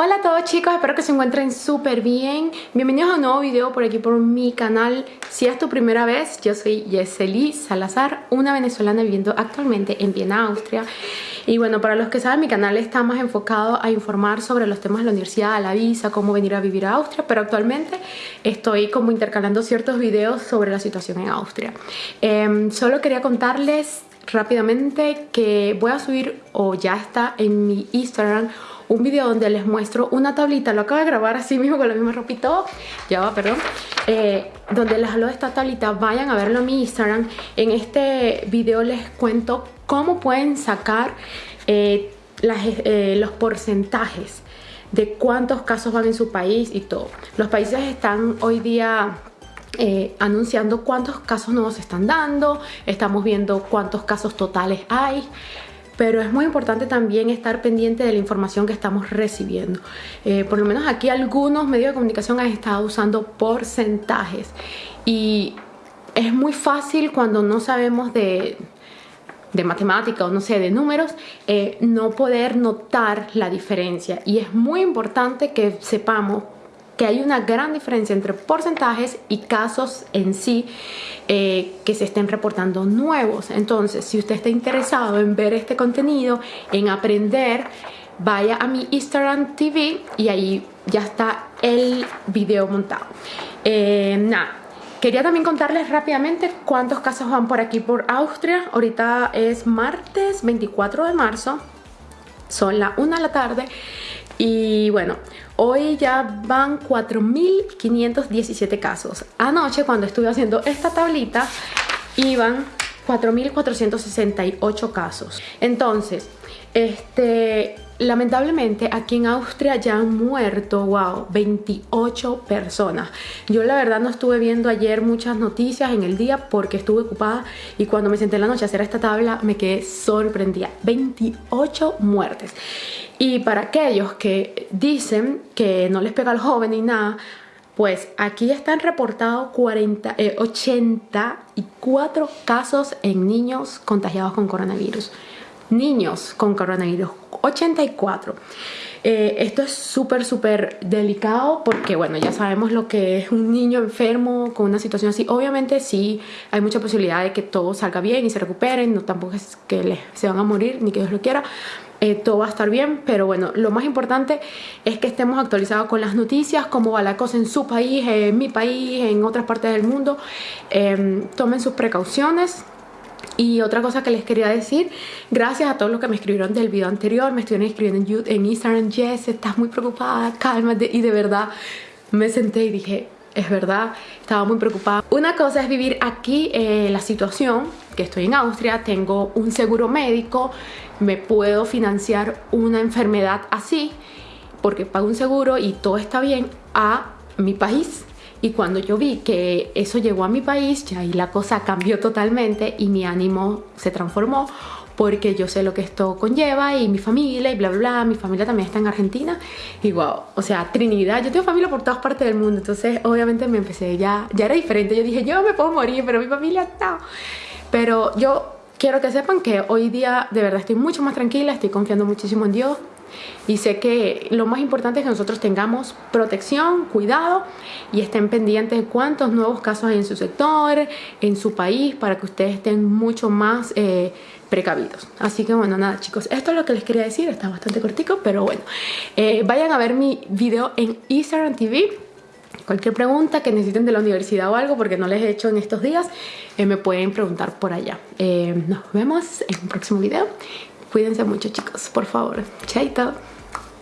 Hola a todos chicos, espero que se encuentren súper bien. Bienvenidos a un nuevo video por aquí por mi canal. Si es tu primera vez, yo soy Yeseli Salazar Una venezolana viviendo actualmente en Viena, Austria. Y bueno, para los que saben, mi canal está más enfocado a informar sobre los temas de la universidad, la visa, cómo venir a vivir a Austria Pero actualmente estoy como intercalando ciertos videos sobre la situación en Austria. Em, Solo quería contarles rápidamente que voy a subir, o ya está en mi Instagram un video donde les muestro una tablita, lo acabo de grabar así mismo con la misma ropa y todo, ya va, perdón, eh, donde les hablo de esta tablita, vayan a verlo en mi Instagram. En este video les cuento cómo pueden sacar eh, eh, los porcentajes de cuántos casos van en su país y todo. Los países están hoy día anunciando cuántos casos nuevos se están dando, estamos viendo cuántos casos totales hay, pero es muy importante también estar pendiente de la información que estamos recibiendo. Eh, por lo menos aquí algunos medios de comunicación han estado usando porcentajes y es muy fácil cuando no sabemos de, de matemática o no sé, de números, eh, no poder notar la diferencia y es muy importante que sepamos que hay una gran diferencia entre porcentajes y casos en sí eh, que se estén reportando nuevos. Entonces, si usted está interesado en ver este contenido, en aprender, vaya a mi Instagram TV y ahí ya está el video montado. Eh, nada, Quería también contarles rápidamente cuántos casos van por aquí por Austria. Ahorita es martes 24 de marzo, son las 1 de la tarde y bueno, hoy ya van 4.517 casos. Anoche cuando estuve haciendo esta tablita iban 4.468 casos. Entonces, este, lamentablemente aquí en Austria ya han muerto, wow, 28 personas. Yo la verdad no estuve viendo ayer muchas noticias en el día porque estuve ocupada y cuando me senté en la noche a hacer esta tabla me quedé sorprendida. 28 muertes. Y para aquellos que dicen que no les pega al joven ni nada, pues aquí están reportados 40, 84 casos en niños contagiados con coronavirus. Niños con coronavirus, 84. Eh, esto es súper, súper delicado porque, bueno, ya sabemos lo que es un niño enfermo con una situación así. Obviamente sí hay mucha posibilidad de que todo salga bien y se recuperen, no tampoco es que se van a morir ni que Dios lo quiera, eh, todo va a estar bien, pero bueno, lo más importante es que estemos actualizados con las noticias, cómo va la cosa en su país, en mi país, en otras partes del mundo. Em, tomen sus precauciones. Y otra cosa que les quería decir, gracias a todos los que me escribieron del video anterior, me estuvieron escribiendo en, Instagram, Jess, estás muy preocupada, cálmate, y de verdad me senté y dije, es verdad, estaba muy preocupada. Una cosa es vivir aquí eh, la situación, que estoy en Austria, tengo un seguro médico, me puedo financiar una enfermedad así, porque pago un seguro y todo está bien, a mi país. Y cuando yo vi que eso llegó a mi país, ya ahí la cosa cambió totalmente y mi ánimo se transformó porque yo sé lo que esto conlleva y mi familia y bla bla bla, mi familia también está en Argentina. Y wow, o sea, Trinidad, yo tengo familia por todas partes del mundo, entonces obviamente me empecé ya, ya era diferente, yo dije yo me puedo morir, pero mi familia no, pero yo quiero que sepan que hoy día de verdad estoy mucho más tranquila, estoy confiando muchísimo en Dios, y sé que lo más importante es que nosotros tengamos protección, cuidado y estén pendientes de cuántos nuevos casos hay en su sector, en su país, para que ustedes estén mucho más eh, precavidos. Así que bueno, nada chicos, esto es lo que les quería decir, está bastante cortico, pero bueno. Eh, vayan a ver mi video en Instagram TV. Cualquier pregunta que necesiten de la universidad o algo, porque no les he hecho en estos días, eh, me pueden preguntar por allá. nos vemos en un próximo video. Cuídense mucho chicos, por favor. Chaito.